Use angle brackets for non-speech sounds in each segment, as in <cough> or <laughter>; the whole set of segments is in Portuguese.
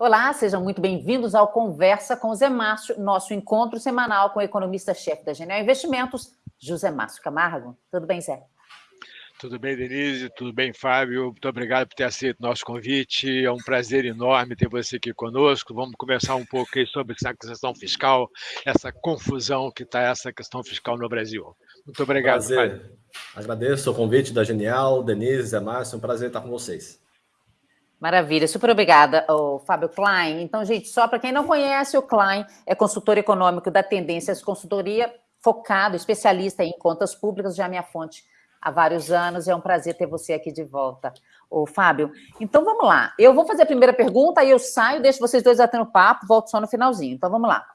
Olá, sejam muito bem-vindos ao Conversa com o Zé Márcio, nosso encontro semanal com o economista-chefe da Genial Investimentos, José Márcio Camargo. Tudo bem, Zé? Tudo bem, Denise? Tudo bem, Fábio? Muito obrigado por ter aceito o nosso convite. É um prazer enorme ter você aqui conosco. Vamos conversar um pouco sobre essa questão fiscal, essa confusão que está essa questão fiscal no Brasil. Muito obrigado, prazer. Fábio. Agradeço o convite da Genial, Denise, Zé Márcio. É um prazer estar com vocês. Maravilha, super obrigada, o Fábio Klein. Então, gente, só para quem não conhece, o Klein é consultor econômico da Tendências Consultoria, focado, especialista em contas públicas, já é minha fonte há vários anos. É um prazer ter você aqui de volta, o Fábio. Então, vamos lá. Eu vou fazer a primeira pergunta, aí eu saio, deixo vocês dois batendo papo, volto só no finalzinho. Então, vamos lá.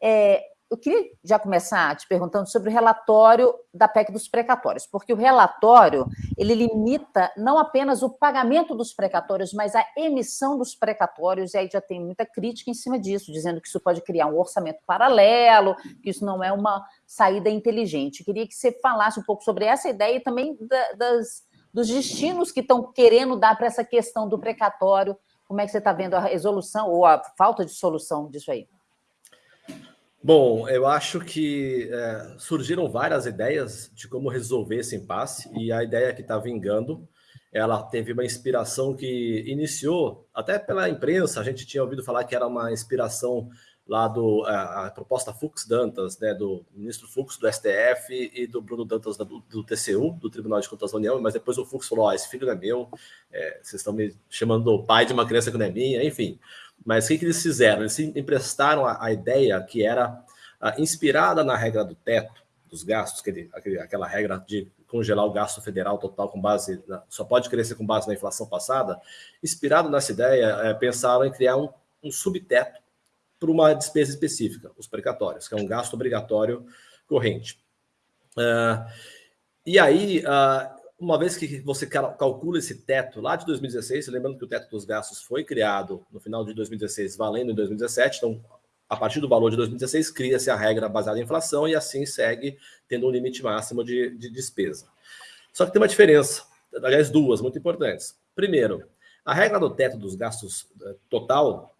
É, eu queria já começar te perguntando sobre o relatório da PEC dos precatórios, porque o relatório ele limita não apenas o pagamento dos precatórios, mas a emissão dos precatórios, e aí já tem muita crítica em cima disso, dizendo que isso pode criar um orçamento paralelo, que isso não é uma saída inteligente. Eu queria que você falasse um pouco sobre essa ideia e também da, das, dos destinos que estão querendo dar para essa questão do precatório. Como é que você está vendo a resolução ou a falta de solução disso aí? Bom, eu acho que é, surgiram várias ideias de como resolver esse impasse e a ideia que está vingando, ela teve uma inspiração que iniciou até pela imprensa. A gente tinha ouvido falar que era uma inspiração lá do a, a proposta Fux Dantas, né, do ministro Fux do STF e do Bruno Dantas do, do TCU, do Tribunal de Contas da União. Mas depois o Fux falou: esse filho não é meu, é, vocês estão me chamando do pai de uma criança que não é minha, enfim. Mas o que, que eles fizeram? Eles emprestaram a, a ideia que era a, inspirada na regra do teto dos gastos, aquele, aquele, aquela regra de congelar o gasto federal total com base, na, só pode crescer com base na inflação passada, inspirado nessa ideia, é, pensaram em criar um, um subteto para uma despesa específica, os precatórios, que é um gasto obrigatório corrente. Uh, e aí, uh, uma vez que você calcula esse teto lá de 2016, lembrando que o teto dos gastos foi criado no final de 2016, valendo em 2017, então a partir do valor de 2016 cria-se a regra baseada em inflação e assim segue tendo um limite máximo de, de despesa. Só que tem uma diferença, aliás, duas muito importantes. Primeiro, a regra do teto dos gastos eh, total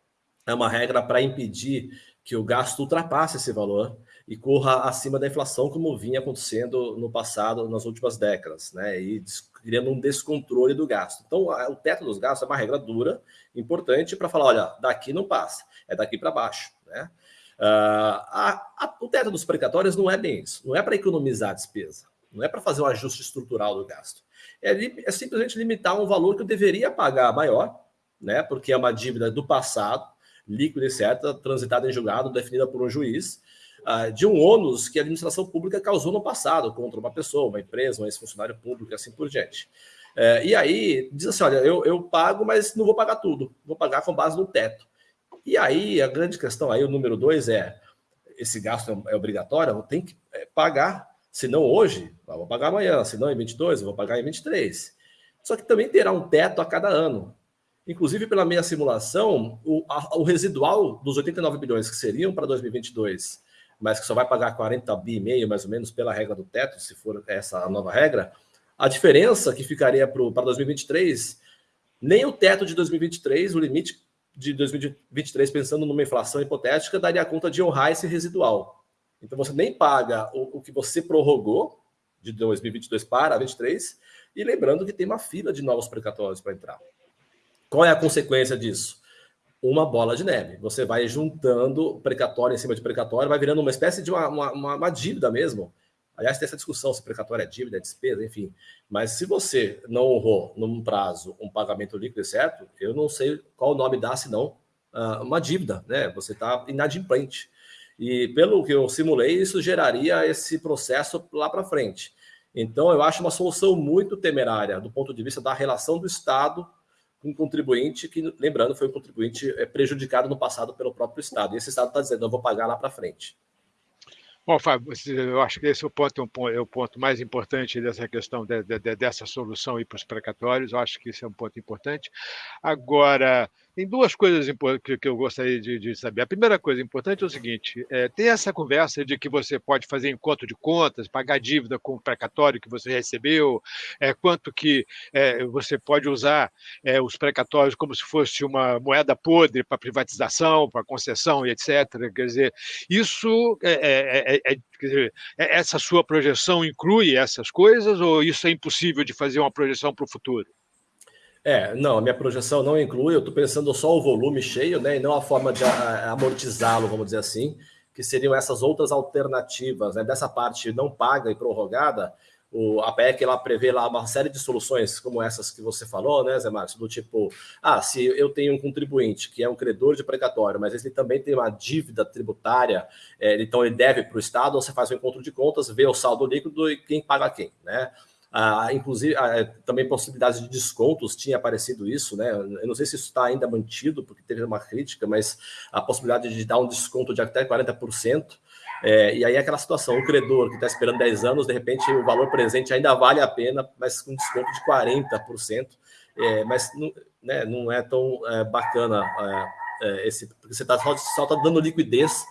é uma regra para impedir que o gasto ultrapasse esse valor e corra acima da inflação, como vinha acontecendo no passado, nas últimas décadas, né? E criando um descontrole do gasto. Então, o teto dos gastos é uma regra dura, importante, para falar: olha, daqui não passa, é daqui para baixo, né? Uh, a, a, o teto dos precatórios não é bem isso, não é para economizar a despesa, não é para fazer um ajuste estrutural do gasto. É, é simplesmente limitar um valor que eu deveria pagar maior, né? Porque é uma dívida do passado, líquida e certa, transitada em julgado, definida por um juiz, uh, de um ônus que a administração pública causou no passado contra uma pessoa, uma empresa, um ex-funcionário público assim por diante. Uh, e aí diz assim: olha, eu, eu pago, mas não vou pagar tudo, vou pagar com base no teto. E aí a grande questão aí, o número dois é: esse gasto é, é obrigatório, eu tenho que é, pagar, se não hoje, eu vou pagar amanhã, se não em 22, eu vou pagar em 23. Só que também terá um teto a cada ano. Inclusive, pela minha simulação, o, a, o residual dos 89 bilhões que seriam para 2022, mas que só vai pagar 40 bi e meio, mais ou menos, pela regra do teto, se for essa a nova regra, a diferença que ficaria para 2023, nem o teto de 2023, o limite de 2023, pensando numa inflação hipotética, daria conta de honrar esse residual. Então, você nem paga o, o que você prorrogou de 2022 para 2023, e lembrando que tem uma fila de novos precatórios para entrar. Qual é a consequência disso? Uma bola de neve. Você vai juntando precatório em cima de precatório, vai virando uma espécie de uma, uma, uma dívida mesmo. Aliás, tem essa discussão se precatório é dívida, é despesa, enfim. Mas se você não honrou num prazo um pagamento líquido certo, eu não sei qual o nome dá, senão uh, uma dívida, né? Você está inadimplente. E pelo que eu simulei, isso geraria esse processo lá para frente. Então, eu acho uma solução muito temerária do ponto de vista da relação do Estado um contribuinte que, lembrando, foi um contribuinte é, prejudicado no passado pelo próprio Estado. E esse Estado está dizendo, eu vou pagar lá para frente. Bom, Fábio, eu acho que esse é o ponto, é o ponto mais importante dessa questão de, de, dessa solução para os precatórios. Eu acho que esse é um ponto importante. Agora, Tem duas coisas que eu gostaria de, de, saber. A primeira coisa importante é o seguinte: é, tem essa conversa de que você pode fazer encontro de contas, pagar dívida com o precatório que você recebeu, é, quanto que é, você pode usar é, os precatórios como se fosse uma moeda podre para privatização, para concessão e etc. Quer dizer, isso é, é, é quer dizer, essa sua projeção inclui essas coisas ou isso é impossível de fazer uma projeção para o futuro? É, não, a minha projeção não inclui, eu estou pensando só o volume cheio, né, e não a forma de amortizá-lo, vamos dizer assim, que seriam essas outras alternativas, né, dessa parte não paga e prorrogada, o, a PEC ela prevê lá uma série de soluções como essas que você falou, né, Zé Márcio, do tipo, ah, se eu tenho um contribuinte que é um credor de precatório, mas ele também tem uma dívida tributária, é, então ele deve para o Estado, você faz um encontro de contas, vê o saldo líquido e quem paga quem, né? Ah, inclusive, ah, também possibilidades de descontos, tinha aparecido isso, né? Eu não sei se isso está ainda mantido, porque teve uma crítica, mas a possibilidade de dar um desconto de até 40%. É, e aí aquela situação, o credor que está esperando 10 anos, de repente o valor presente ainda vale a pena, mas com desconto de 40%. É, mas não, né, não é tão é, bacana é, é, esse, porque você tá, só está dando liquidez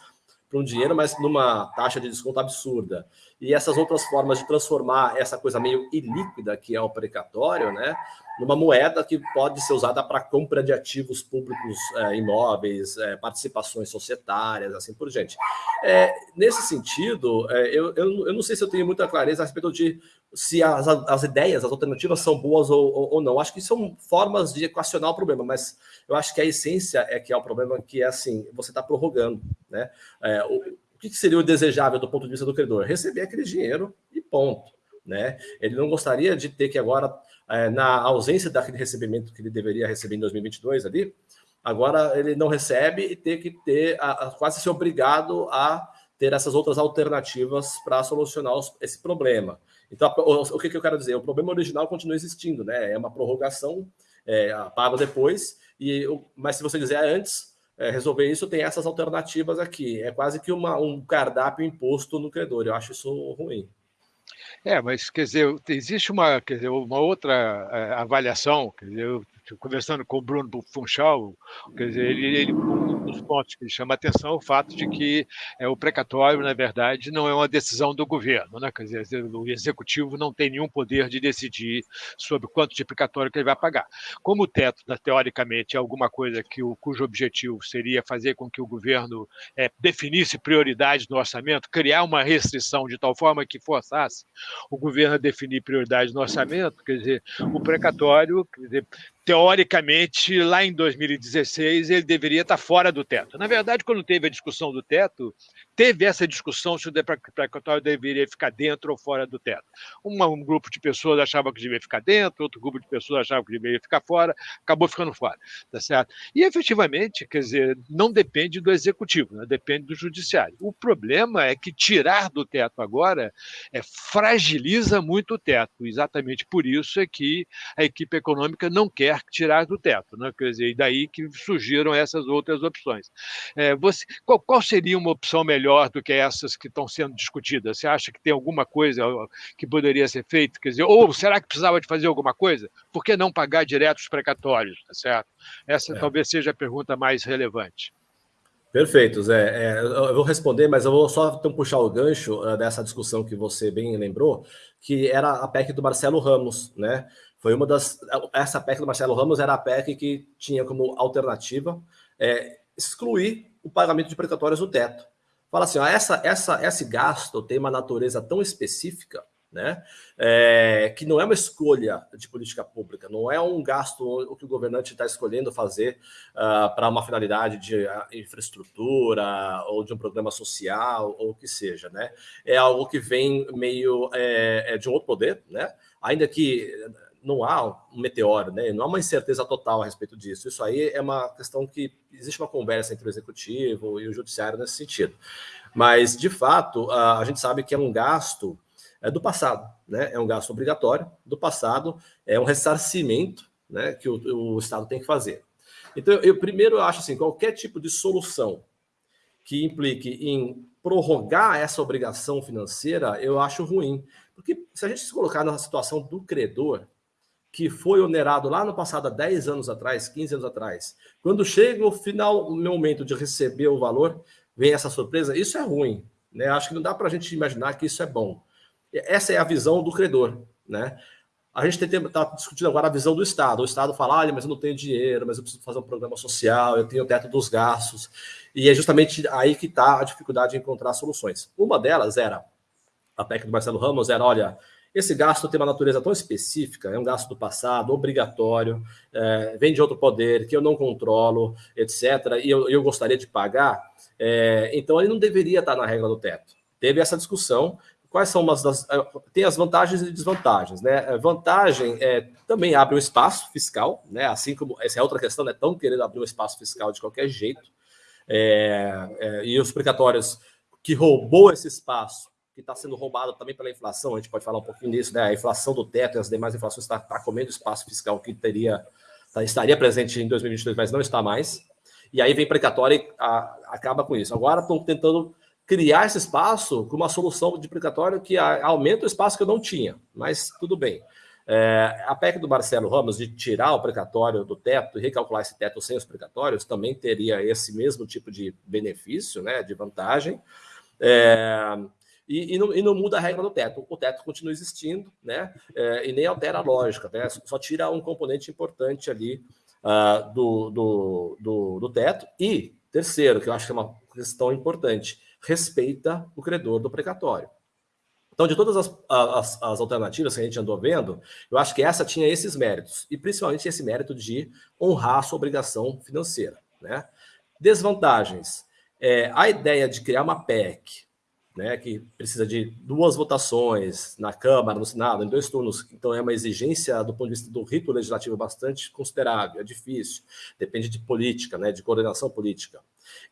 para um dinheiro, mas numa taxa de desconto absurda. E essas outras formas de transformar essa coisa meio ilíquida, que é o precatório, né, numa moeda que pode ser usada para compra de ativos públicos, é, imóveis, é, participações societárias, assim por diante. É, nesse sentido, eu, eu, eu, não sei se eu tenho muita clareza a respeito de se as, as ideias, as alternativas são boas ou, ou, ou, não. Acho que são formas de equacionar o problema, mas eu acho que a essência é que é o problema que é assim, você está prorrogando. Né? É, o, o que seria o desejável do ponto de vista do credor? Receber aquele dinheiro e ponto. Né? Ele não gostaria de ter que agora é, na ausência daquele recebimento que ele deveria receber em 2022 ali, agora ele não recebe e tem que ter, a, a, quase ser obrigado a ter essas outras alternativas para solucionar os, esse problema. Então, o, que, que, eu quero dizer? O problema original continua existindo, né? É uma prorrogação, é, paga depois, e, mas se você quiser antes é, resolver isso, tem essas alternativas aqui. É quase que uma, um cardápio imposto no credor. Eu acho isso ruim. É, mas quer dizer, existe uma, quer dizer, uma outra uh, avaliação, quer dizer, eu conversando com o Bruno Funchal, quer dizer, ele, ele um dos pontos que chama atenção é o fato de que é, o precatório, na verdade, não é uma decisão do governo, né? quer dizer, o executivo não tem nenhum poder de decidir sobre quanto de precatório que ele vai pagar. Como o teto, né, teoricamente, é alguma coisa que o, cujo objetivo seria fazer com que o governo é, definisse prioridades no orçamento, criar uma restrição de tal forma que forçasse o governo a definir prioridades no orçamento, quer dizer, o precatório, quer dizer, teoricamente, lá em 2016, ele deveria estar fora do teto. Na verdade, quando teve a discussão do teto, teve essa discussão se o precatório deveria ficar dentro ou fora do teto. Uma, um grupo de pessoas achava que deveria ficar dentro, outro grupo de pessoas achava que deveria ficar fora, acabou ficando fora, tá certo? E efetivamente, quer dizer, não depende do executivo, né? depende do judiciário. O problema é que tirar do teto agora é, fragiliza muito o teto. Exatamente por isso é que a equipe econômica não quer tirar do teto, né? quer dizer, e daí que surgiram essas outras opções. É, você, qual, qual, seria uma opção melhor do que essas que estão sendo discutidas? Você acha que tem alguma coisa que poderia ser feita? Quer dizer, ou será que precisava de fazer alguma coisa? Por que não pagar direto os precatórios? Tá certo? Essa é. talvez seja a pergunta mais relevante. Perfeito, Zé. É, eu vou responder, mas eu vou só então, puxar o gancho uh, dessa discussão que você bem lembrou, que era a PEC do Marcelo Ramos, né? Foi uma das. Essa PEC do Marcelo Ramos era a PEC que tinha como alternativa é, excluir o pagamento de precatórios do teto. Fala assim: ó, essa, essa, esse gasto tem uma natureza tão específica né? É, que não é uma escolha de política pública, não é um gasto que o governante está escolhendo fazer uh, para uma finalidade de uh, infraestrutura ou de um programa social ou o que seja, né? É algo que vem meio é, é de um outro poder, né? Ainda que não há um meteoro, né? não há uma incerteza total a respeito disso. Isso aí é uma questão que existe uma conversa entre o executivo e o judiciário nesse sentido. Mas, de fato, a gente sabe que é um gasto é do passado, né? é um gasto obrigatório do passado, é um ressarcimento né, que o, o Estado tem que fazer. Então, eu primeiro acho assim, qualquer tipo de solução que implique em prorrogar essa obrigação financeira, eu acho ruim. Porque se a gente se colocar na situação do credor, que foi onerado lá no passado, há 10 anos atrás, 15 anos atrás, quando chega o final, o momento de receber o valor, vem essa surpresa, isso é ruim. Né? Acho que não dá para a gente imaginar que isso é bom. Essa é a visão do credor. Né? A gente está discutindo agora a visão do Estado. O Estado fala, olha, mas eu não tenho dinheiro, mas eu preciso fazer um programa social, eu tenho o teto dos gastos. E é justamente aí que está a dificuldade de encontrar soluções. Uma delas era, a PEC do Marcelo Ramos era, olha, esse gasto tem uma natureza tão específica, é um gasto do passado, obrigatório, é, vem de outro poder que eu não controlo, etc., e eu, eu gostaria de pagar, é, então ele não deveria estar na regra do teto. Teve essa discussão, quais são umas das. É, tem as vantagens e desvantagens, né? Vantagem é também abre um espaço fiscal, né? Assim como essa é outra questão, né? Tão querendo abrir um espaço fiscal de qualquer jeito. É, é, e os precatórios que roubou esse espaço que está sendo roubado também pela inflação, a gente pode falar um pouquinho disso, né? A inflação do teto e as demais inflações está tá comendo espaço fiscal que teria, tá, estaria presente em 2022, mas não está mais. E aí vem precatório e a, acaba com isso. Agora estão tentando criar esse espaço com uma solução de precatório que a, aumenta o espaço que eu não tinha, mas tudo bem. É, a PEC do Marcelo Ramos de tirar o precatório do teto e recalcular esse teto sem os precatórios também teria esse mesmo tipo de benefício, né, de vantagem. É, e, e, não, e, não, muda a regra do teto. O teto continua existindo, né? É, e nem altera a lógica, né? Só tira um componente importante ali uh, do, do, do, do, teto. E, terceiro, que eu acho que é uma questão importante, respeita o credor do precatório. Então, de todas as, as, as, alternativas que a gente andou vendo, eu acho que essa tinha esses méritos, e principalmente esse mérito de honrar a sua obrigação financeira. Né? Desvantagens. É, a ideia de criar uma PEC né, que precisa de duas votações na Câmara, no Senado, em dois turnos, então é uma exigência do ponto de vista do rito legislativo bastante considerável, é difícil, depende de política, né, de coordenação política.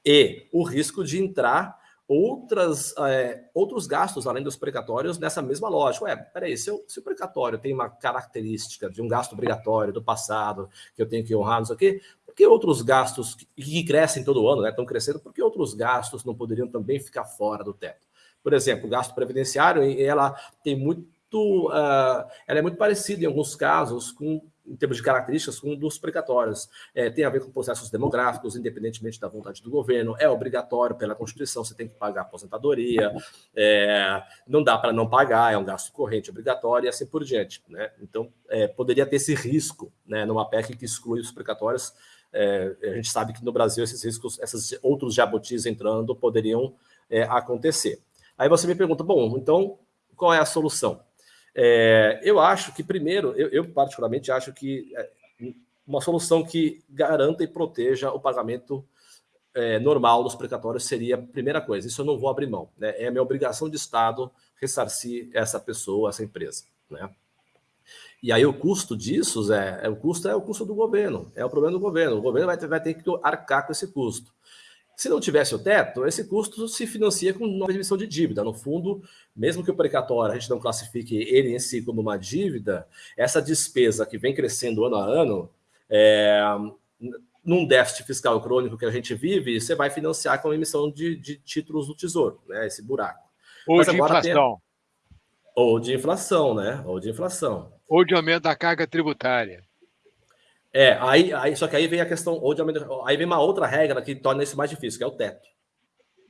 E o risco de entrar outras, é, outros gastos além dos precatórios nessa mesma lógica. Ué, peraí, se, eu, se o precatório tem uma característica de um gasto obrigatório do passado, que eu tenho que honrar, não sei o quê, por que outros gastos que, que crescem todo ano, né, estão crescendo, por que outros gastos não poderiam também ficar fora do teto? Por exemplo, o gasto previdenciário, ela tem muito, uh, ela é muito parecida em alguns casos com em termos de características, um dos precatórios. É, tem a ver com processos demográficos, independentemente da vontade do governo, é obrigatório pela Constituição, você tem que pagar aposentadoria, é, não dá para não pagar, é um gasto corrente obrigatório e assim por diante. Né? Então, é, poderia ter esse risco né, numa PEC que exclui os precatórios. É, a gente sabe que no Brasil esses riscos, esses outros jabutis entrando, poderiam é, acontecer. Aí você me pergunta, bom, então qual é a solução? É, eu acho que, primeiro, eu, eu, particularmente acho que é, uma solução que garanta e proteja o pagamento é, normal dos precatórios seria a primeira coisa. Isso eu não vou abrir mão. Né? É minha obrigação de Estado ressarcir essa pessoa, essa empresa. Né? E aí o custo disso, é, é, o custo é o custo do governo, é o problema do governo. O governo vai ter, vai ter que arcar com esse custo. Se não tivesse o teto, esse custo se financia com nova emissão de dívida. No fundo, mesmo que o precatório a gente não classifique ele em si como uma dívida, essa despesa que vem crescendo ano a ano, é, num déficit fiscal crônico que a gente vive, você vai financiar com a emissão de, de títulos do Tesouro, né? Esse buraco. Ou Mas de inflação. Tem... Ou de inflação, né? Ou de inflação. Ou de aumento da carga tributária. É, aí, aí, só que aí vem a questão, ou de, aí vem uma outra regra que torna isso mais difícil, que é o teto.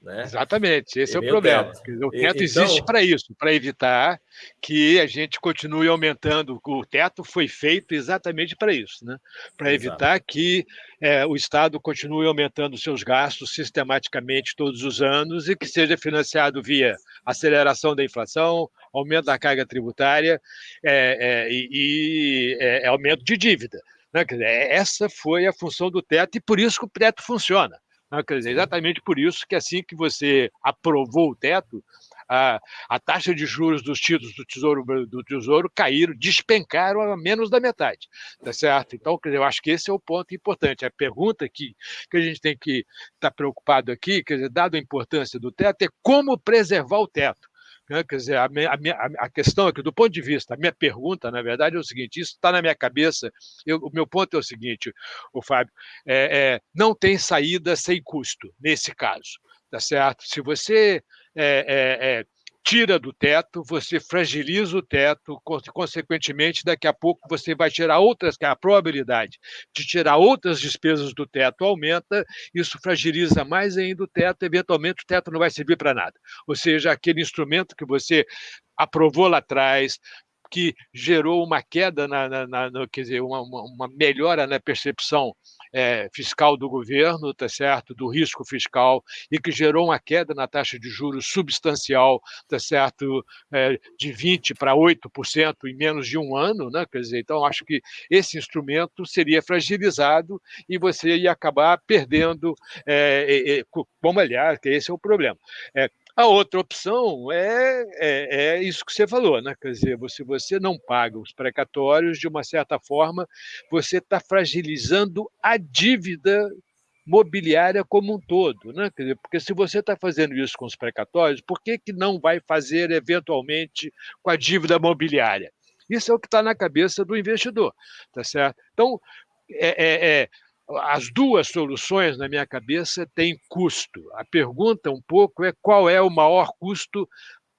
Né? Exatamente, esse e é o problema. O teto, o teto existe então... para isso, para evitar que a gente continue aumentando. O teto foi feito exatamente para isso, né? para evitar que é, o Estado continue aumentando seus gastos sistematicamente todos os anos e que seja financiado via aceleração da inflação, aumento da carga tributária é, é, e, e é, aumento de dívida. Né? Dizer, é, essa foi a função do teto e por isso que o teto funciona. Né? Quer dizer, exatamente por isso que assim que você aprovou o teto, a, a, taxa de juros dos títulos do Tesouro do Tesouro caíram, despencaram a menos da metade, tá certo? Então, eu acho que esse é o ponto importante. A pergunta que, que a gente tem que estar tá preocupado aqui, quer dizer, dado a importância do teto, é como preservar o teto. Né? Quer dizer, a, minha, a, a, questão aqui, do ponto de vista, a minha pergunta, na verdade, é o seguinte: isso está na minha cabeça. Eu, o meu ponto é o seguinte, o Fábio, é, é, não tem saída sem custo nesse caso, tá certo? Se você é, é, é tira do teto, você fragiliza o teto, consequentemente, daqui a pouco você vai tirar outras, é a probabilidade de tirar outras despesas do teto aumenta, isso fragiliza mais ainda o teto, eventualmente o teto não vai servir para nada. Ou seja, aquele instrumento que você aprovou lá atrás, que gerou uma queda, na, na, na quer dizer, uma, uma, melhora na percepção é, fiscal do governo, tá certo, do risco fiscal, e que gerou uma queda na taxa de juros substancial, tá certo, é, de 20 para 8% em menos de um ano, né? Quer dizer, então acho que esse instrumento seria fragilizado e você ia acabar perdendo, é, é, como aliás, que esse é o problema. É, a outra opção é, é, é, isso que você falou, né? Quer dizer, se você não paga os precatórios, de uma certa forma, você está fragilizando a dívida mobiliária como um todo, né? Quer dizer, porque se você está fazendo isso com os precatórios, por que, que não vai fazer eventualmente com a dívida mobiliária? Isso é o que está na cabeça do investidor, tá certo? Então, é, é, é as duas soluções na minha cabeça têm custo. A pergunta um pouco é qual é o maior custo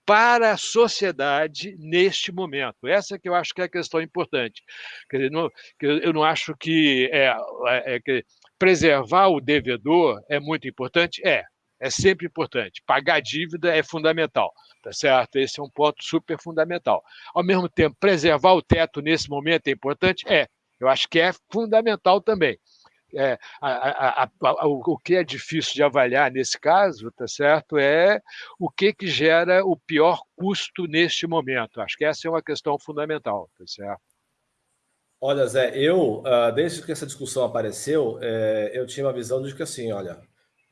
para a sociedade neste momento. Essa que eu acho que é a questão importante. Quer dizer, não, eu não acho que, é, é, é, que preservar o devedor é muito importante. É, é sempre importante. Pagar dívida é fundamental, tá certo? Esse é um ponto super fundamental. Ao mesmo tempo, preservar o teto nesse momento é importante? É. Eu acho que é fundamental também é, a, a, a, o que é difícil de avaliar nesse caso, tá certo, é o que, que gera o pior custo neste momento. Acho que essa é uma questão fundamental, tá certo? Olha, Zé, eu, ah, desde que essa discussão apareceu, é, eu tinha uma visão de que assim, olha,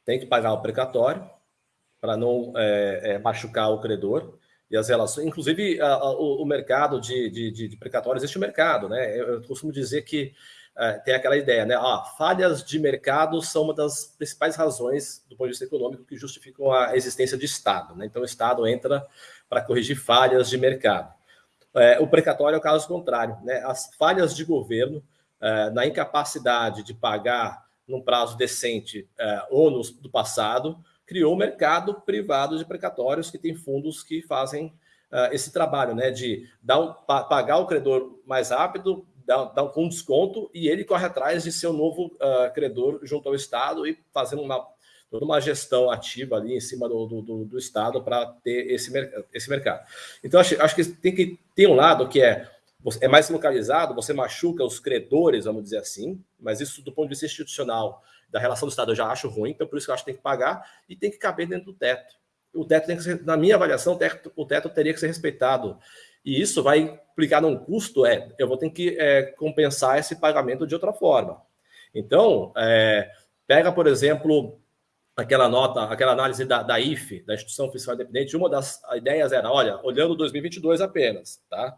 tem que pagar o precatório para não é, é, machucar o credor e as relações, inclusive o, o, mercado de, de, de, precatórios, existe o mercado, né? Eu, eu costumo dizer que é, tem aquela ideia, né? Ah, falhas de mercado são uma das principais razões do ponto de vista econômico que justificam a existência de Estado. Né? Então, o Estado entra para corrigir falhas de mercado. É, o precatório é o caso contrário. Né? As falhas de governo, é, na incapacidade de pagar num prazo decente é, ônus do passado, criou um mercado privado de precatórios que tem fundos que fazem uh, esse trabalho, né, de dar pagar o credor mais rápido, dá, dá um desconto e ele corre atrás de um novo uh, credor junto ao Estado e fazendo uma, toda uma gestão ativa ali em cima do, do, do Estado para ter esse, esse mercado. Então, acho, acho que tem que ter um lado que é é mais localizado, você machuca os credores, vamos dizer assim, mas isso do ponto de vista institucional, da relação do Estado, eu já acho ruim, então por isso que eu acho que tem que pagar e tem que caber dentro do teto. O teto tem que ser, na minha avaliação, o teto, o teto teria que ser respeitado e isso vai implicar num custo, é, eu vou ter que é, compensar esse pagamento de outra forma. Então, é, pega, por exemplo, aquela nota, aquela análise da, da IFE, da Instituição Fiscal Independente, uma das ideias era, olha, olhando 2022 apenas, tá?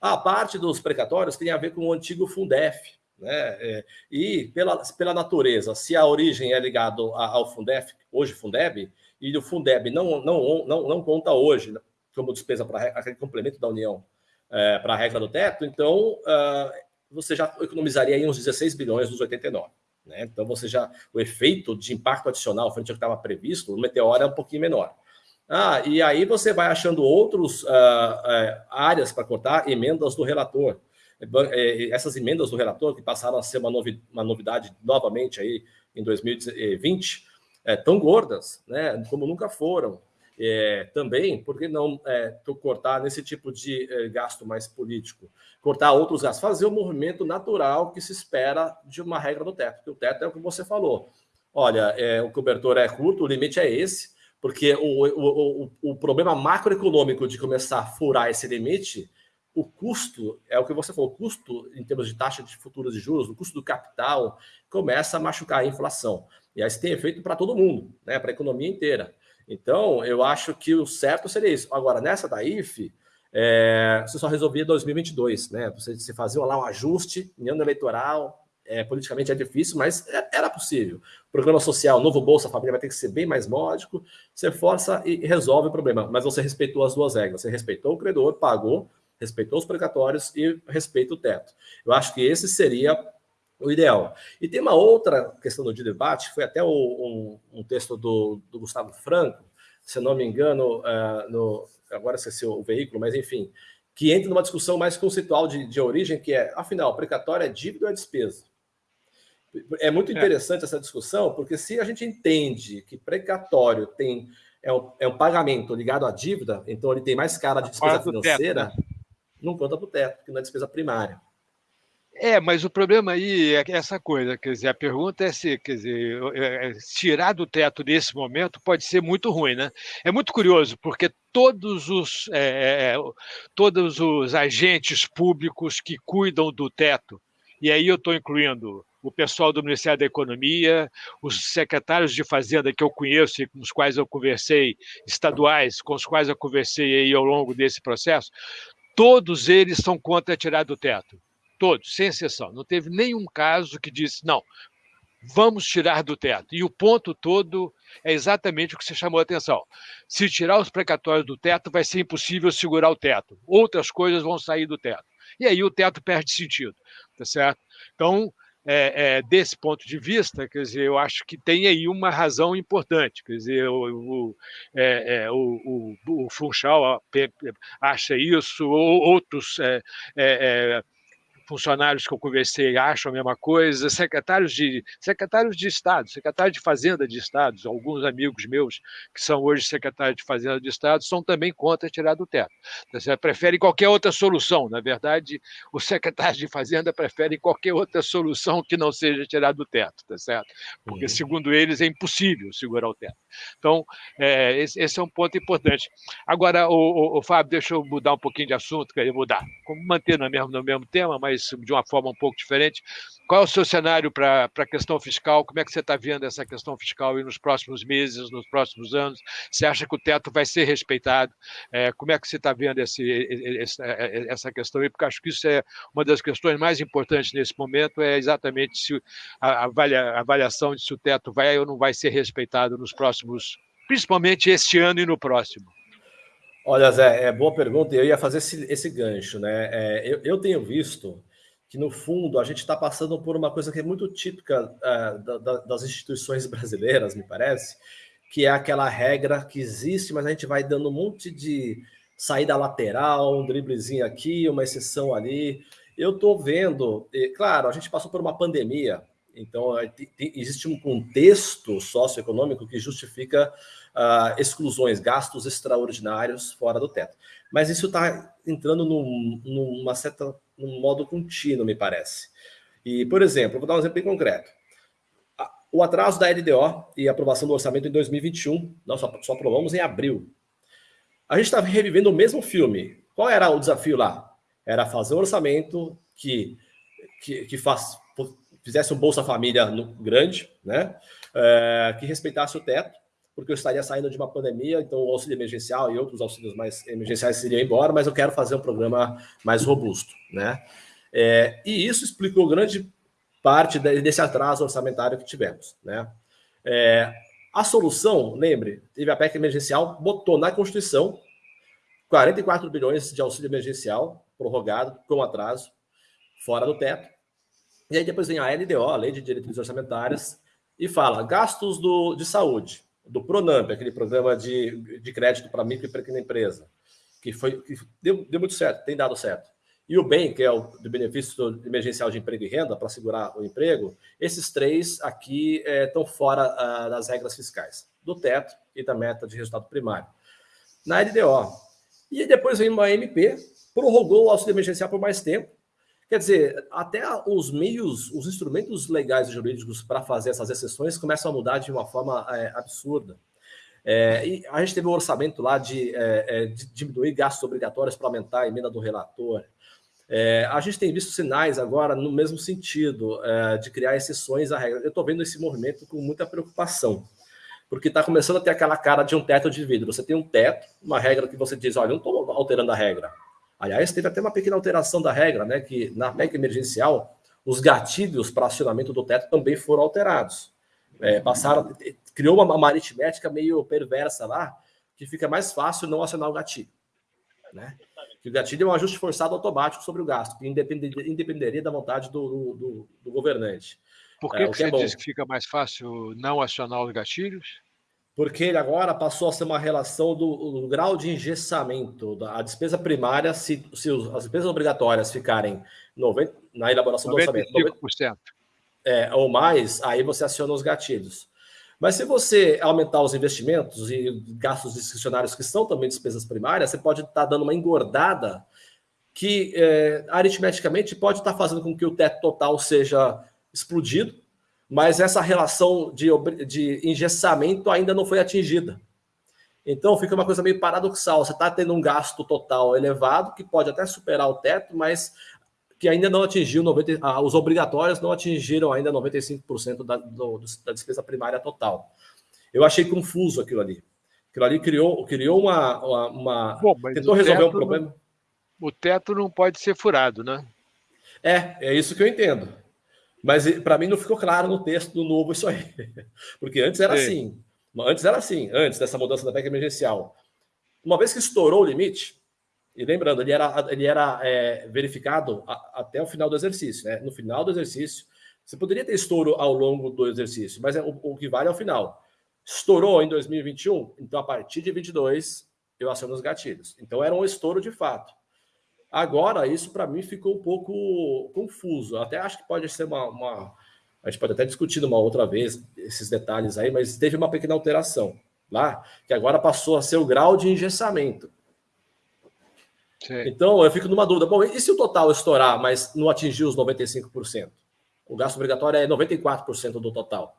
A parte dos precatórios tem a ver com o antigo Fundef, né? É, e pela, pela natureza, se a origem é ligada ao Fundef, hoje Fundeb, e o Fundeb não, não, não, não conta hoje como despesa para aquele complemento da União é, para a regra do teto, então uh, você já economizaria aí uns 16 bilhões dos 89. Né? Então você já o efeito de impacto adicional frente ao que estava previsto, no Meteoro é um pouquinho menor. Ah, e aí você vai achando outras uh, uh, áreas para cortar, emendas do relator. Essas emendas do relator, que passaram a ser uma, novi uma novidade novamente aí em 2020, é, tão gordas, né, como nunca foram. É, também, por que não é, cortar nesse tipo de é, gasto mais político? Cortar outros gastos, fazer o movimento natural que se espera de uma regra do teto, porque o teto é o que você falou. Olha, é, o cobertor é curto, o limite é esse, porque o, o, o, o problema macroeconômico de começar a furar esse limite, o custo, é o que você falou, o custo em termos de taxa de futuros de juros, o custo do capital, começa a machucar a inflação. E aí isso tem efeito para todo mundo, né, para a economia inteira. Então, eu acho que o certo seria isso. Agora, nessa da IFE, é, você só resolvia em 2022, né? Você, você fazia lá um ajuste em ano eleitoral, é, politicamente é difícil, mas é, era possível. Programa social, novo Bolsa Família vai ter que ser bem mais módico, você força e resolve o problema, mas você respeitou as duas regras, você respeitou o credor, pagou, respeitou os precatórios e respeita o teto. Eu acho que esse seria o ideal. E tem uma outra questão do debate, foi até o, um, um, texto do, do, Gustavo Franco, se não me engano, uh, no, agora esqueci o veículo, mas enfim, que entra numa discussão mais conceitual de, de origem, que é, afinal, precatório é dívida ou é despesa? É muito é. interessante é. essa discussão, porque se a gente entende que precatório tem é um, é um pagamento ligado à dívida, então ele tem mais cara de despesa financeira, teto, né? não conta para o teto, porque não é despesa primária. É, mas o problema aí é essa coisa, quer dizer, a pergunta é se, quer dizer, é, é, tirar do teto nesse momento pode ser muito ruim, né? É muito curioso, porque todos os, é, é todos os agentes públicos que cuidam do teto, e aí eu estou incluindo o pessoal do Ministério da Economia, os secretários de Fazenda que eu conheço e com os quais eu conversei, estaduais, com os quais eu conversei aí ao longo desse processo, todos eles são contra tirar do teto todos, sem exceção. Não teve nenhum caso que disse, não, vamos tirar do teto. E o ponto todo é exatamente o que você chamou a atenção. Se tirar os precatórios do teto, vai ser impossível segurar o teto. Outras coisas vão sair do teto. E aí o teto perde sentido, tá certo? Então, é, é, desse ponto de vista, quer dizer, eu acho que tem aí uma razão importante. Quer dizer, o, o, é, é o, o, o Funchal acha isso, ou outros é, é, funcionários que eu conversei acham a mesma coisa, secretários de, secretários de Estado, secretário de Fazenda de Estado, alguns amigos meus que são hoje secretários de Fazenda de Estado são também contra tirar do teto. Você prefere qualquer outra solução. Na verdade, os secretários de Fazenda preferem qualquer outra solução que não seja tirar do teto, tá certo? Porque, uhum. segundo eles, é impossível segurar o teto. Então, é, esse, esse, é um ponto importante. Agora, o, o, o, Fábio, deixa eu mudar um pouquinho de assunto, queria mudar, manter no mesmo, no mesmo tema, mas mas de uma forma um pouco diferente. Qual é o seu cenário para a questão fiscal? Como é que você está vendo essa questão fiscal nos próximos meses, nos próximos anos? Você acha que o teto vai ser respeitado? É, como é que você está vendo esse, esse, essa questão? Porque acho que isso é uma das questões mais importantes nesse momento, é exatamente se a, a avaliação de se o teto vai ou não vai ser respeitado nos próximos, principalmente este ano e no próximo. Olha, Zé, é boa pergunta. Eu ia fazer esse, esse gancho, né? É, eu, eu tenho visto que, no fundo, a gente está passando por uma coisa que é muito típica uh, da, da, das instituições brasileiras, me parece, que é aquela regra que existe, mas a gente vai dando um monte de saída lateral, um driblezinho aqui, uma exceção ali. Eu estou vendo, e, claro, a gente passou por uma pandemia, então existe um contexto socioeconômico que justifica uh, exclusões, gastos extraordinários fora do teto. Mas isso está entrando num, numa certa num modo contínuo, me parece. E, por exemplo, vou dar um exemplo bem concreto. O atraso da LDO e aprovação do orçamento em 2021, nós só, só aprovamos em abril. A gente está revivendo o mesmo filme. Qual era o desafio lá? Era fazer um orçamento que, que, que faz, fizesse um Bolsa Família grande, né? É, que respeitasse o teto, porque eu estaria saindo de uma pandemia, então o auxílio emergencial e outros auxílios mais emergenciais seriam embora, mas eu quero fazer um programa mais robusto, né? É, e isso explicou grande parte desse atraso orçamentário que tivemos, né? É, a solução, lembre, teve a PEC emergencial, botou na Constituição 44 bilhões de auxílio emergencial prorrogado com atraso, fora do teto. E aí depois vem a LDO, a Lei de Diretrizes Orçamentárias, e fala gastos do, de saúde, do Pronamp, aquele programa de, de crédito para micro e pequena empresa, que foi que deu, deu muito certo, tem dado certo. E o BEM, que é o do benefício emergencial de emprego e renda, para segurar o emprego, esses três aqui estão é, fora ah, das regras fiscais, do teto e da meta de resultado primário. Na LDO. E depois vem uma MP, prorrogou o auxílio emergencial por mais tempo, Quer dizer, até os meios, os instrumentos legais e jurídicos para fazer essas exceções começam a mudar de uma forma é, absurda. É, e a gente teve um orçamento lá de, é, é de diminuir gastos obrigatórios para aumentar a emenda do relator. É, a gente tem visto sinais agora no mesmo sentido é, de criar exceções à regra. Eu estou vendo esse movimento com muita preocupação, porque está começando a ter aquela cara de um teto de vidro. Você tem um teto, uma regra que você diz, olha, não estou alterando a regra. Aliás, teve até uma pequena alteração da regra, né? Que na PEC emergencial, os gatilhos para acionamento do teto também foram alterados. É, passaram, criou uma, uma aritmética meio perversa lá, que fica mais fácil não acionar o gatilho. Né? Que o gatilho é um ajuste forçado automático sobre o gasto, que independeria, independeria da vontade do, do, do governante. Por que, é, que, que é você é diz que fica mais fácil não acionar os gatilhos? Porque ele agora passou a ser uma relação do, do grau de engessamento. Da, a despesa primária, se, se as despesas obrigatórias ficarem 90, na elaboração 95%. do orçamento, 90, é, ou mais, aí você aciona os gatilhos. Mas se você aumentar os investimentos e gastos discricionários, que são também despesas primárias, você pode estar dando uma engordada que é, aritmeticamente pode estar fazendo com que o teto total seja explodido, mas essa relação de, de engessamento ainda não foi atingida. Então fica uma coisa meio paradoxal. Você está tendo um gasto total elevado, que pode até superar o teto, mas que ainda não atingiu 90, ah, os obrigatórios não atingiram ainda 95% da, do, da despesa primária total. Eu achei confuso aquilo ali. Aquilo ali criou, criou uma. uma, uma Bom, tentou resolver um problema. Não, o teto não pode ser furado, né? É, é isso que eu entendo. Mas para mim não ficou claro no texto do novo isso aí. <laughs> Porque antes era Sim. assim. Antes era assim, antes dessa mudança da PEC emergencial. Uma vez que estourou o limite, e lembrando, ele era, ele era é, verificado a, até o final do exercício. Né? No final do exercício, você poderia ter estouro ao longo do exercício, mas é, o, o que vale é o final. Estourou em 2021, então a partir de 22 eu aciono os gatilhos. Então era um estouro de fato. Agora, isso para mim ficou um pouco confuso. Até acho que pode ser uma, uma, A gente pode até discutir uma outra vez esses detalhes aí, mas teve uma pequena alteração lá, que agora passou a ser o grau de engessamento. Sim. Então, eu fico numa dúvida. Bom, e se o total estourar, mas não atingir os 95%? O gasto obrigatório é 94% do total.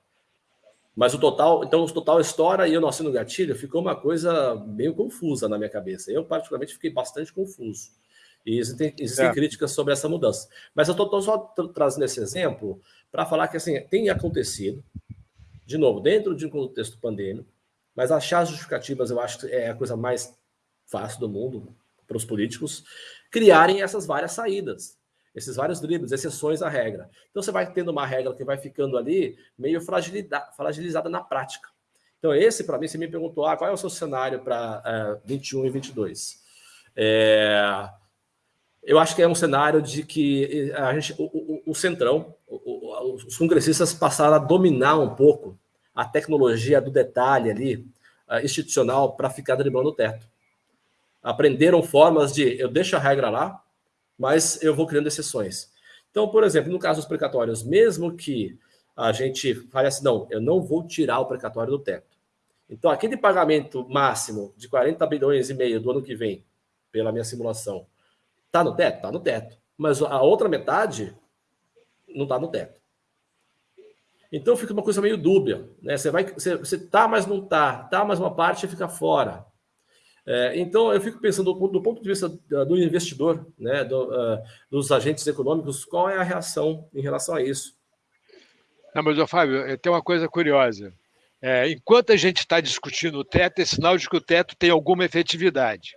Mas o total, então o total estoura e eu não assino gatilho, ficou uma coisa meio confusa na minha cabeça. Eu, particularmente, fiquei bastante confuso. E existem, existem é. críticas sobre essa mudança. Mas eu estou só trazendo esse exemplo para falar que assim, tem acontecido, de novo, dentro de um contexto pandêmico, mas achar justificativas eu acho que é a coisa mais fácil do mundo para os políticos criarem essas várias saídas, esses vários dribles, exceções à regra. Então você vai tendo uma regra que vai ficando ali meio fragilizada na prática. Então esse, para mim, você me perguntou, ah, qual é o seu cenário para uh, 21 e 22? É, eu acho que é um cenário de que a gente, o, o, o Centrão, o, os congressistas passaram a dominar um pouco a tecnologia do detalhe ali, institucional, para ficar driblando o teto. Aprenderam formas de eu deixo a regra lá, mas eu vou criando exceções. Então, por exemplo, no caso dos precatórios, mesmo que a gente fale assim, não, eu não vou tirar o precatório do teto. Então, aquele pagamento máximo de 40 bilhões e meio do ano que vem, pela minha simulação, Está no teto? Está no teto. Mas a outra metade não está no teto. Então fica uma coisa meio dúbia. Né? Você vai, você, você tá, mas não tá. Tá, mas uma parte fica fora. É, então eu fico pensando do, do, ponto de vista do investidor, né, do, uh, dos agentes econômicos, qual é a reação em relação a isso? Não, mas, Fábio, tem uma coisa curiosa. É, enquanto a gente está discutindo o teto, é sinal de que o teto tem alguma efetividade.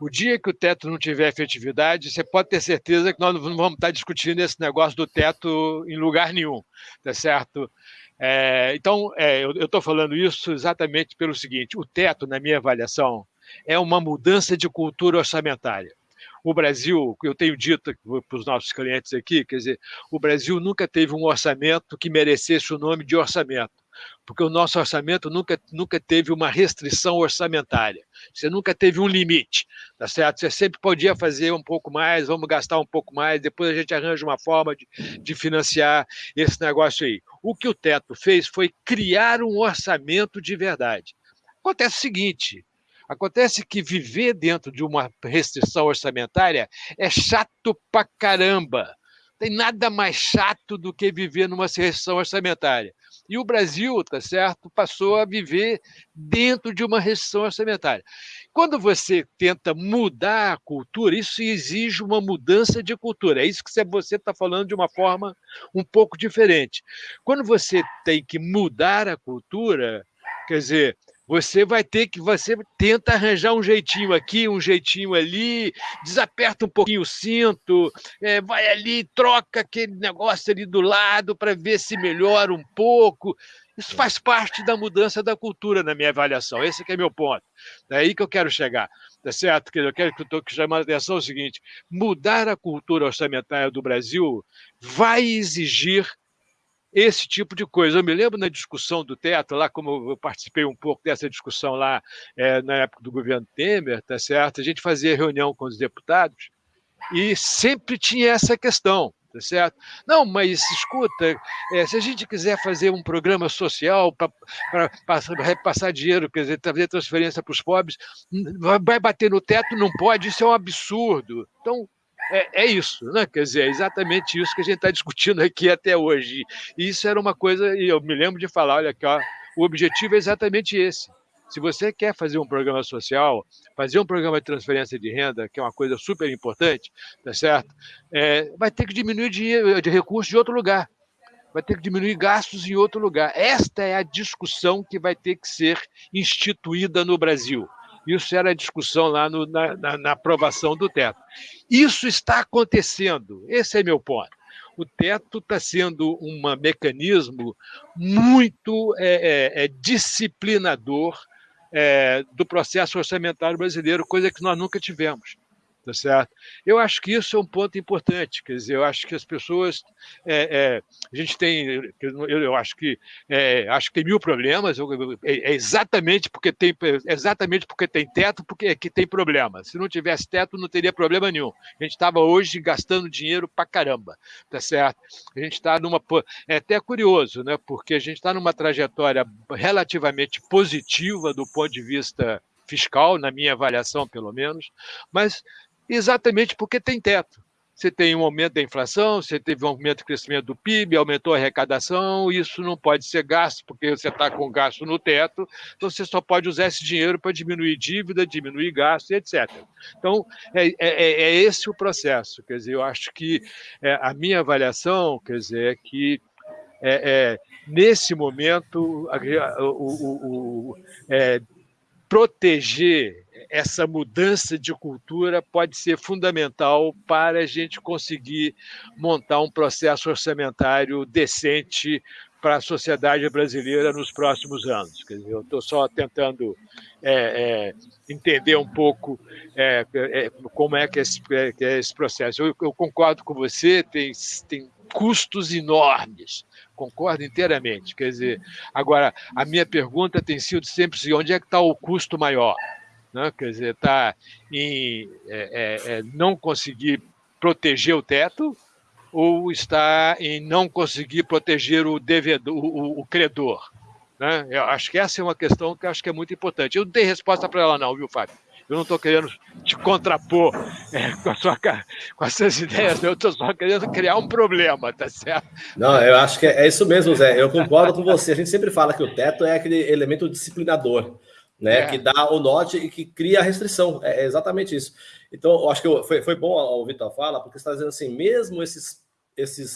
O dia que o teto não tiver efetividade, você pode ter certeza que nós não vamos estar discutindo esse negócio do teto em lugar nenhum, tá certo? É, então, é, eu estou falando isso exatamente pelo seguinte: o teto, na minha avaliação, é uma mudança de cultura orçamentária. O Brasil, eu tenho dito para os nossos clientes aqui, quer dizer, o Brasil nunca teve um orçamento que merecesse o nome de orçamento porque o nosso orçamento nunca, nunca teve uma restrição orçamentária. Você nunca teve um limite, tá certo? Você sempre podia fazer um pouco mais, vamos gastar um pouco mais, depois a gente arranja uma forma de, de financiar esse negócio aí. O que o teto fez foi criar um orçamento de verdade. Acontece o seguinte: Acontece que viver dentro de uma restrição orçamentária é chato pra caramba. Tem nada mais chato do que viver numa restrição orçamentária. E o Brasil, tá certo, passou a viver dentro de uma restrição orçamentária. Quando você tenta mudar a cultura, isso exige uma mudança de cultura. É isso que você está falando de uma forma um pouco diferente. Quando você tem que mudar a cultura, quer dizer, você vai ter que, você tenta arranjar um jeitinho aqui, um jeitinho ali, desaperta um pouquinho o cinto, é, vai ali, troca aquele negócio ali do lado para ver se melhora um pouco. Isso faz parte da mudança da cultura, na minha avaliação. Esse é meu ponto. É aí que eu quero chegar. Tá certo? Eu quero que eu estou chamando a atenção é o seguinte: mudar a cultura orçamentária do Brasil vai exigir esse tipo de coisa. Eu me lembro na discussão do teto, lá como eu participei um pouco dessa discussão lá é, na época do governo Temer, tá certo? A gente fazia reunião com os deputados e sempre tinha essa questão, tá certo? Não, mas escuta, é, se a gente quiser fazer um programa social para repassar dinheiro, quer dizer, fazer transferência para os pobres, vai bater no teto, não pode, isso é um absurdo. Então, é, é, isso, né? Quer dizer, é exatamente isso que a gente está discutindo aqui até hoje. E isso era uma coisa, e eu me lembro de falar, olha aqui, ó, o objetivo é exatamente esse. Se você quer fazer um programa social, fazer um programa de transferência de renda, que é uma coisa super importante, tá certo? É, vai ter que diminuir dinheiro, de recursos de outro lugar. Vai ter que diminuir gastos em outro lugar. Esta é a discussão que vai ter que ser instituída no Brasil. Isso era a discussão lá no, na, na, na aprovação do teto. Isso está acontecendo, esse é meu ponto. O teto está sendo um mecanismo muito é, é, é, disciplinador é, do processo orçamentário brasileiro, coisa que nós nunca tivemos tá certo? Eu acho que isso é um ponto importante, quer dizer, eu acho que as pessoas, é, é, a gente tem, eu, eu acho que é, acho que tem mil problemas, é, é, exatamente porque tem exatamente porque tem teto, porque é que tem problema. Se não tivesse teto, não teria problema nenhum. A gente estava hoje gastando dinheiro para caramba, tá certo? A gente está numa é até curioso, né? Porque a gente está numa trajetória relativamente positiva do ponto de vista fiscal, na minha avaliação, pelo menos, mas exatamente porque tem teto. Você tem um aumento da inflação, você teve um aumento do crescimento do PIB, aumentou a arrecadação, isso não pode ser gasto, porque você está com gasto no teto, então você só pode usar esse dinheiro para diminuir dívida, diminuir gasto, etc. Então, é, é, é, é esse o processo. Quer dizer, eu acho que é, a minha avaliação, quer dizer, é que é, é, nesse momento, o, o, o proteger essa mudança de cultura pode ser fundamental para a gente conseguir montar um processo orçamentário decente para a sociedade brasileira nos próximos anos. Quer dizer, eu estou só tentando é, é, entender um pouco é, é como é que é esse, é, que é esse processo. Eu, eu, concordo com você, tem, tem custos enormes concordo inteiramente. Quer dizer, agora, a minha pergunta tem sido sempre assim, onde é que está o custo maior? Né? Quer dizer, está em é, é, é, não conseguir proteger o teto ou está em não conseguir proteger o devedor, o, o credor? Né? Eu acho que essa é uma questão que acho que é muito importante. Eu não tenho resposta para ela não, viu, Fábio? Eu não estou querendo te contrapor <laughs> é, com, sua, com as suas ideias, eu estou só querendo criar um problema, tá certo? Não, eu acho que é, é isso mesmo, Zé. Eu concordo com você. A gente sempre fala que o teto é aquele elemento disciplinador, né? É. Que dá o norte e que cria a restrição. É, é exatamente isso. Então, eu acho que eu, foi, foi bom ouvir tua fala, porque você está dizendo assim, mesmo esses, esses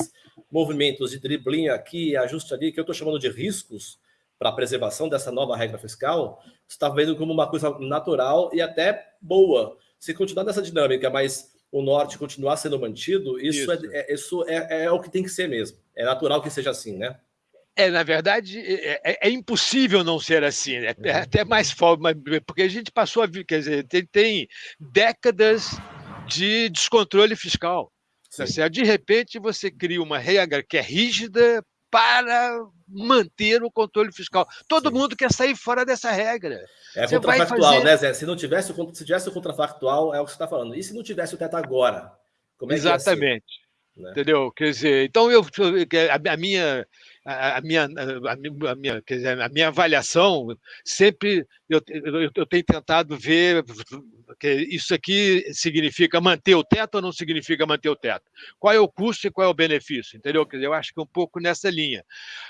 movimentos de driblinho aqui, ajuste ali, que eu estou chamando de riscos, para a preservação dessa nova regra fiscal, está vendo como uma coisa natural e até boa. Se continuar nessa dinâmica, mas o norte continuar sendo mantido, isso, isso. É, é, isso é, é o que tem que ser mesmo. É natural que seja assim, né? É, na verdade, é, é, é, impossível não ser assim, né? é uhum. até mais forte, porque a gente passou a ver, quer dizer, tem, tem décadas de descontrole fiscal. Tá de repente, você cria uma regra que é rígida para manter o controle fiscal. Todo Sim. mundo quer sair fora dessa regra. É você contrafactual, fazer... né, Zé? Se não tivesse, se tivesse o contrafactual, é o que você está falando. E se não tivesse o teto agora? Como é Exatamente. Né? Entendeu? Quer dizer, então eu, a minha a, minha, a, minha, quer dizer, a minha avaliação sempre eu, eu, eu, tenho tentado ver isso aqui significa manter o teto ou não significa manter o teto? Qual é o custo e qual é o benefício? Entendeu? Quer dizer, eu acho que é um pouco nessa linha.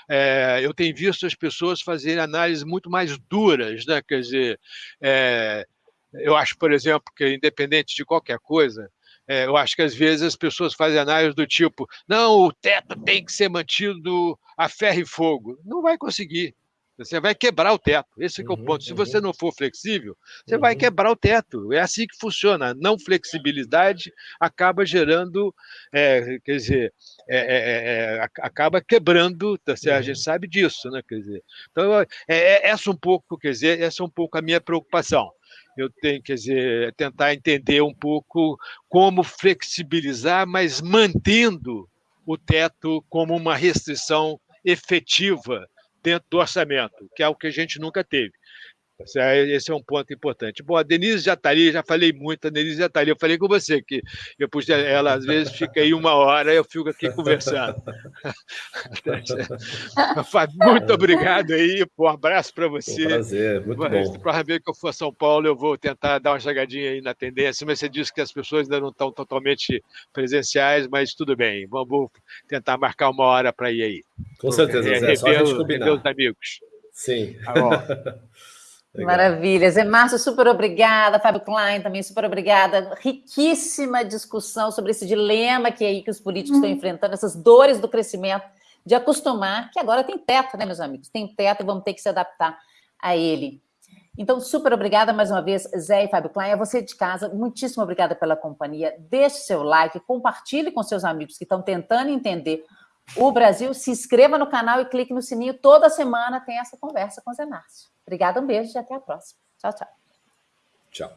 É, eu tenho visto as pessoas fazerem análises muito mais duras, né? Quer dizer, é, eu acho, por exemplo, que independente de qualquer coisa, é, eu acho que às vezes as pessoas fazem análise do tipo: não, o teto tem que ser mantido a ferro e fogo. Não vai conseguir. Você vai quebrar o teto. Esse é, o ponto. Se você uhum. não for flexível, você uhum. vai quebrar o teto. É assim que funciona. A não flexibilidade acaba gerando, é, quer dizer, é, é, é, é acaba quebrando. Tá A gente uhum. sabe disso, né? Quer dizer, então é, essa um pouco, quer dizer, essa é um pouco a minha preocupação eu tenho, quer dizer, tentar entender um pouco como flexibilizar, mas mantendo o teto como uma restrição efetiva dentro do orçamento, que é o que a gente nunca teve. Esse é um ponto importante. Bom, a Denise já está ali, já falei muito, a Denise já está ali. Eu falei com você que eu pude, ela às vezes fica aí uma hora, eu fico aqui conversando. <laughs> muito obrigado aí, um abraço para você. Um prazer, muito bom. Para ver que eu for a São Paulo, eu vou tentar dar uma chegadinha aí na tendência, mas você disse que as pessoas ainda não estão totalmente presenciais, mas tudo bem, vamos tentar marcar uma hora para ir aí. Com certeza, Zé, rever, só a gente combinar. os amigos. Sim. Tá. <laughs> Legal. Maravilha. Zé Márcio, super obrigada. Fábio Klein também super obrigada. Riquíssima discussão sobre esse dilema que aí que os políticos estão enfrentando, essas dores do crescimento, de acostumar, que agora tem teto, né, meus amigos? Tem teto e vamos ter que se adaptar a ele. Então, super obrigada mais uma vez, Zé e Fábio Klein. A você de casa, muitíssimo obrigada pela companhia. Deixe seu like, compartilhe com seus amigos que estão tentando entender o Brasil. Se inscreva no canal e clique no sininho. Toda semana tem essa conversa com o Zé Márcio. Obrigada, um beijo e até a próxima. Tchau, tchau. Tchau.